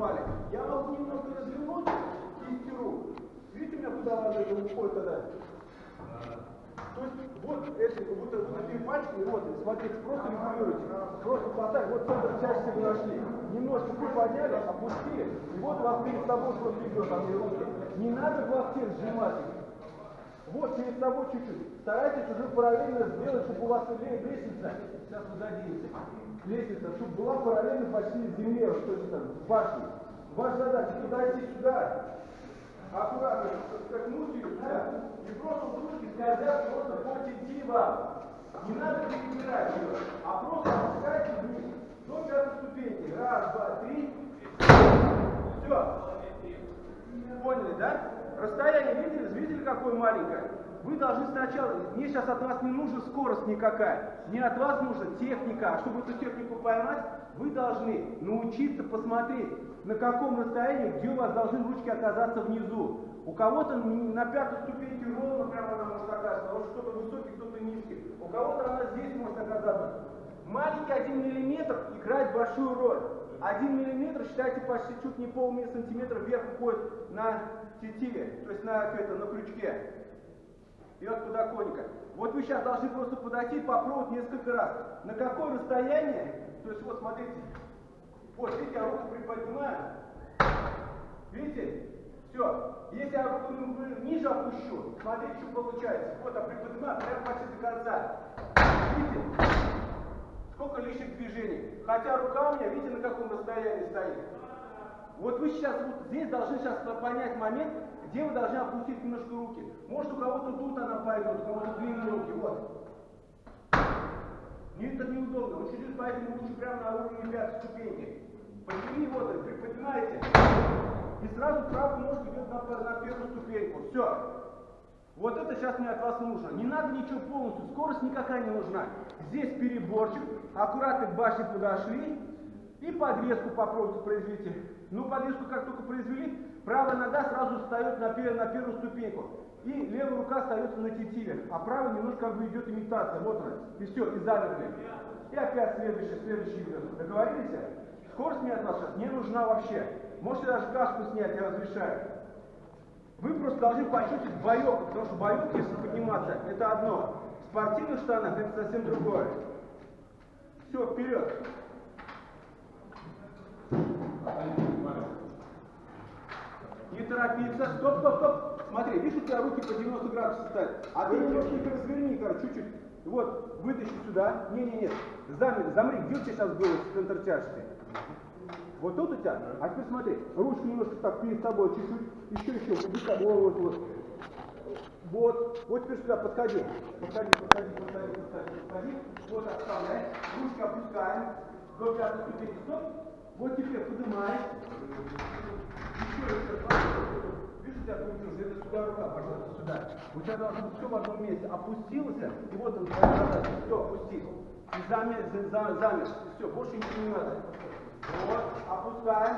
упали. Я могу немножко развернуть кисти рук. Видите, у меня куда она это уходит тогда? То есть вот эти вот, вот такие пальчики, вот, смотрите, просто регулируйте. Просто хватать, вот центр тяжести вы нашли. Немножко приподняли, опустили, и вот у вас перед собой просто идет, там и руки. Не надо локте сжимать. Вот перед собой чуть-чуть. Старайтесь уже параллельно сделать, чтобы у вас лестница, сейчас вы заденете, лестница, чтобы была параллельно почти земле, что это там, башни. Ваша задача подойти сюда, аккуратно скакнуть ее сюда, и просто руки скользят просто по тетиве вам. Не надо перебирать ее, а просто опускайте вниз. До пятой ступеньки. Раз, два, три. Все. Поняли, да? Расстояние видели, видели какое маленькое? Вы должны сначала, мне сейчас от вас не нужна скорость никакая, не от вас нужна техника, а чтобы эту технику поймать, вы должны научиться посмотреть, на каком расстоянии, где у вас должны ручки оказаться внизу. У кого-то на пятой ступеньке ровно прямо она может оказаться, что кто-то высокий, кто-то низкий. У кого-то она здесь может оказаться. Маленький один миллиметр играет большую роль. Один миллиметр, считайте, почти чуть не полсантиметра вверх уходит на тетиве, то есть на, это, на крючке. И от подоконника. Вот вы сейчас должны просто подойти и попробовать несколько раз. На какое расстояние, то есть вот смотрите, вот видите, я руку приподнимаю, видите, все. Если я руку ниже опущу, смотрите, что получается. Вот, я приподнимаю прямо почти до конца. Видите? Сколько лишних движений. Хотя рука у меня, видите, на каком расстоянии стоит. Вот вы сейчас вот здесь должны сейчас понять момент, где вы должны опустить немножко руки. Может у кого-то тут она пойдет, у кого-то длинные руки. Вот. Мне это неудобно. Вы чуть-чуть поэтому лучше прямо на уровне пятой ступеньки. Подними вот, приподнимаете. И сразу правую ножку идет на, на первую ступеньку. Все. Вот это сейчас мне от вас нужно. Не надо ничего полностью, скорость никакая не нужна. Здесь переборчик, аккуратно к башне подошли и подвеску попробуйте произвести. Ну, подвеску как только произвели, правая нога сразу встает на, пер, на первую ступеньку. И левая рука остается на тетиве, а правая немножко как бы идет имитация. Вот она. И все, и замерли. И опять следующий, следующий идет. Договорились? Скорость мне от вас сейчас не нужна вообще. Можете даже каску снять, я разрешаю. Вы просто должны почувствовать боек, потому что боек, если подниматься, это одно. В спортивных штанах это совсем другое. Все, вперед. Торопиться. Стоп, стоп, стоп. Смотри, видишь, у тебя руки по 90 градусов стоят. А ты немножко разверни, короче, чуть-чуть. Вот, вытащи сюда. Не-не-не. Замри, замри, где у тебя сейчас был центр тяжести? Вот тут у тебя. А теперь смотри, ручку немножко так перед тобой, чуть-чуть, еще, еще, вот, вот, вот. Вот, вот теперь сюда подходи. Подходи, подходи, подходи, подходи, подходи. Вот оставляй. Ручки опускаем. До пятой ступени. Стоп. Вот теперь поднимаешь. Еще, еще, Видишь, у тебя появилось, это сюда рука, пожалуйста, сюда. У тебя должно быть все в одном месте. Опустился, и вот он, твоя задача. Все, опустил. И замер, замер. Все, больше ничего не надо. Вот, опускаем.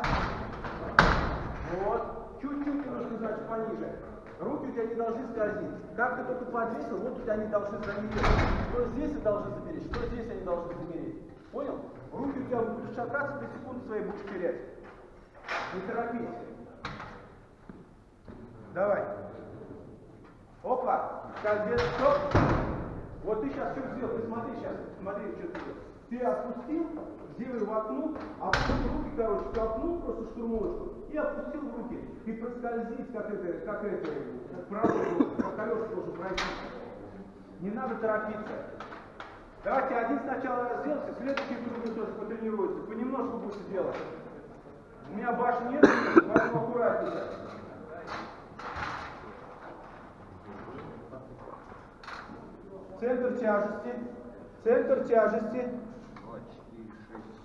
Вот. Чуть-чуть немножко, значит, пониже. Руки у тебя не должны скользить. Как ты только подвесил, вот у тебя они должны замереть. Что здесь они должны замереть, что здесь они должны замереть. Понял? Руки у тебя будут шататься, ты секунды свои будешь терять. Не торопись. Давай. Опа. Скользит. Стоп. Вот ты сейчас что сделал? Ты смотри сейчас. Смотри, что ты сделал. Ты отпустил, сделай воткнул, опустил руки, короче, толкнул просто штурмовочку и опустил руки. И проскользить, как это, как это, как правую, как колеса должен пройти. Не надо торопиться. Давайте один сначала сделайте, следующий круг тоже потренируется. Понемножку будете делать. У меня башни нет, поэтому аккуратнее. Центр тяжести. Центр тяжести.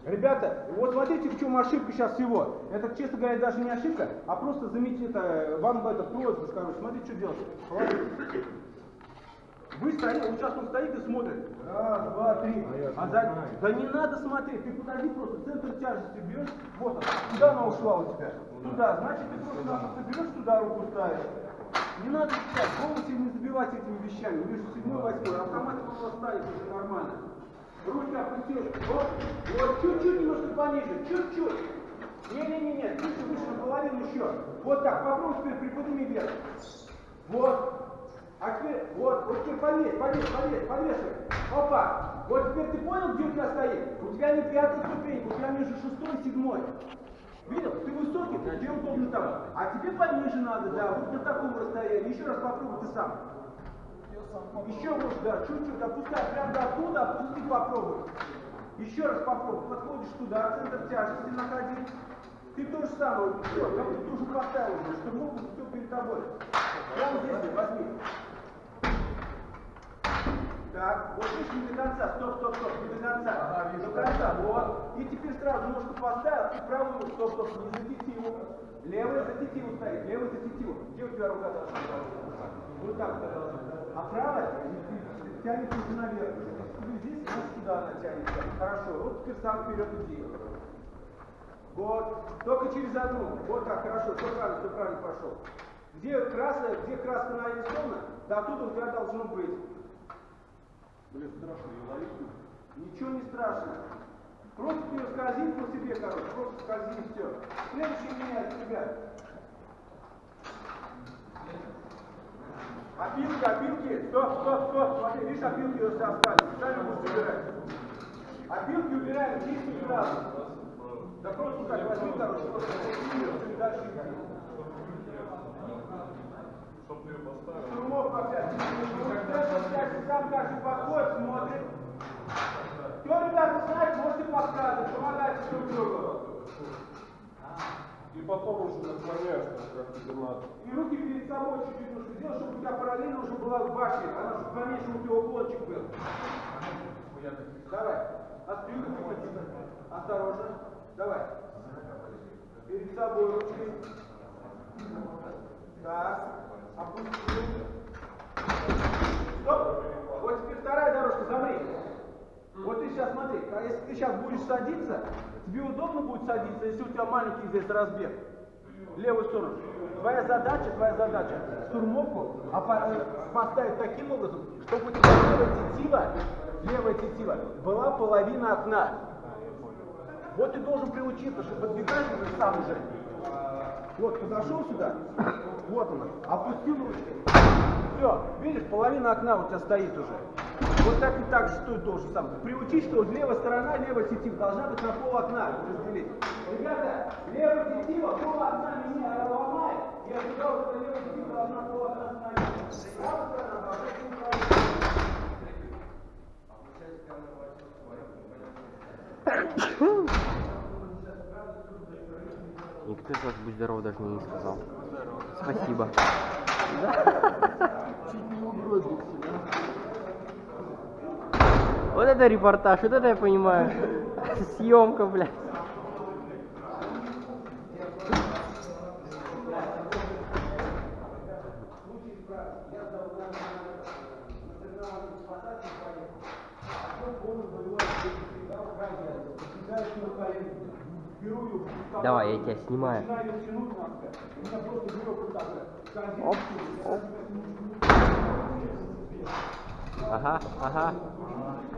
Ребята, вот смотрите, в чем ошибка сейчас всего. Это, честно говоря, даже не ошибка, а просто заметьте это, вам это просьба, короче, смотрите, что делать. Вы стоите, вот сейчас он стоит и смотрит. Раз, два, три. А за... Да не надо смотреть, ты подойди просто, центр тяжести берешь, вот он, куда она ушла у тебя? Туда, значит, ты просто берешь туда руку ставишь. Не надо сейчас, полностью не забивать этими вещами. Вижу седьмой, восьмой, автомат вас ставит уже нормально. Ручка опустилась. Вот, вот, чуть-чуть немножко пониже, чуть-чуть. Не-не-не, выше, выше, наполовину еще. Вот так, попробуй теперь приподними вверх. Вот. А теперь, вот, вот теперь повесь, повесь, повесь, повешивай. Опа. Вот теперь ты понял, где у тебя стоит? У тебя не пятая ступенька, у тебя между шестой и седьмой. Видел? Ты высокий, тебе удобно там. А тебе пониже надо, да, вот на таком расстоянии. Еще раз попробуй ты сам. Еще может, да, чуть-чуть опускай, прям до оттуда, опусти, попробуй. Еще раз попробуй, подходишь туда, центр тяжести находи. Ты то же самое, все, как ты уже поставил уже, что ногу все перед тобой. Прямо здесь возьми. Так, вот видишь, не до конца, стоп, стоп, стоп, не до конца, до конца, вот. И теперь сразу ножку поставил, и правую, стоп, стоп, не за тетиву. Левая за тетиву стоит, левая за тетиву. Где у тебя рука должна быть? Вот так вот должна быть. А правая тянется уже наверх. Ну, здесь, значит, сюда она тянется. Хорошо, вот теперь сам вперед иди. Вот, только через одну. Вот так, хорошо, все правильно, все правильно пошел. Где красная, где краска нарисована, до оттуда у тебя должно быть. Блин, страшно ее ловить. Ничего не страшно. Просто ты ее скользи по себе, короче, просто скользи и все. Следующий меняет тебя. Опилки, опилки, стоп, стоп, стоп, смотри, видишь, опилки уже остались, сами будешь убирать. Опилки убираем, чистый сразу. Да просто так возьми, короче, просто и дальше идти. Штурмов опять. Сам каждый подходит, смотрит. Кто, ребята, знает, можете подсказывать, помогайте друг другу. И потом уже наклоняешь, там, как тебе надо. И руки перед собой чуть-чуть нужно сделать, чтобы у тебя параллельно уже была башня, она чтобы поменьше у тебя уклончик был. Давай. Отстрелку Осторожно. Давай. Перед собой ручки. Так. Опустил. Стоп. Вот теперь вторая дорожка, замри. Вот ты сейчас смотри, а если ты сейчас будешь садиться, тебе удобно будет садиться, если у тебя маленький здесь разбег. Левую сторону. Твоя задача, твоя задача, штурмовку э, поставить таким образом, чтобы у тебя левая тетива, левая тетива была половина окна. Вот ты должен приучиться, что подвигаешь уже сам уже. Вот, подошел сюда, вот она, опустил ручки. Все, видишь, половина окна у тебя стоит уже. Вот так и так же стоит должен сам. Приучить, что вот левая сторона, левая тетива должна быть на пол окна разделить. Ребята, левая тетива пол окна меня ломает, я ожидал, что левая тетива должна пол окна остановить. Правая сторона должна. Никто из вас будь здоров даже мне не сказал. Спасибо. Вот это репортаж, вот это я понимаю. Съемка, блядь. Давай, я тебя снимаю. Оп, оп. Ага, ага,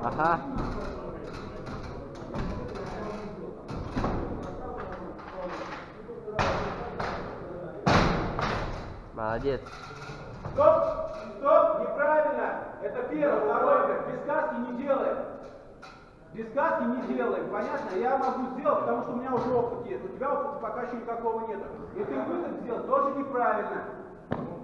ага. Молодец. Стоп! Стоп! Неправильно! Это первое. Второе. Без каски не делаем. Без каски не делаем. Понятно? Я могу сделать, потому что у меня уже опыт есть. У тебя опыта пока еще никакого нет. И ты выход сделал тоже неправильно.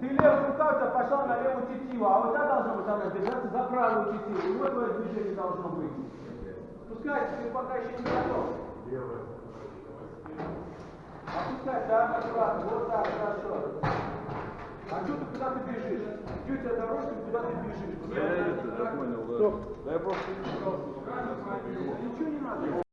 Ты левая рука у тебя пошла на левую тетиву, а вот та должна быть она держаться за правую тетиву. И вот твое должно быть. Пускай ты пока еще не готов. Опускай, да, аккуратно, вот так, хорошо. А что ты куда ты бежишь? Где у тебя дорожка, куда ты бежишь? Я это, я понял, да. Стоп. Да я просто Ничего не надо.